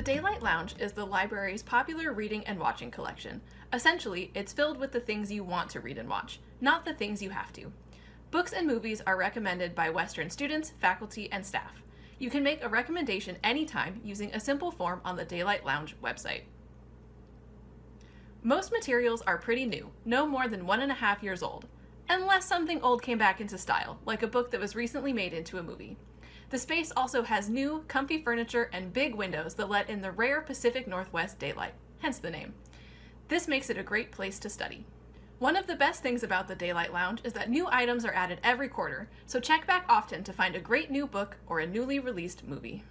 The Daylight Lounge is the library's popular reading and watching collection. Essentially, it's filled with the things you want to read and watch, not the things you have to. Books and movies are recommended by Western students, faculty, and staff. You can make a recommendation anytime using a simple form on the Daylight Lounge website. Most materials are pretty new, no more than one and a half years old, unless something old came back into style, like a book that was recently made into a movie. The space also has new, comfy furniture and big windows that let in the rare Pacific Northwest daylight, hence the name. This makes it a great place to study. One of the best things about the Daylight Lounge is that new items are added every quarter, so check back often to find a great new book or a newly released movie.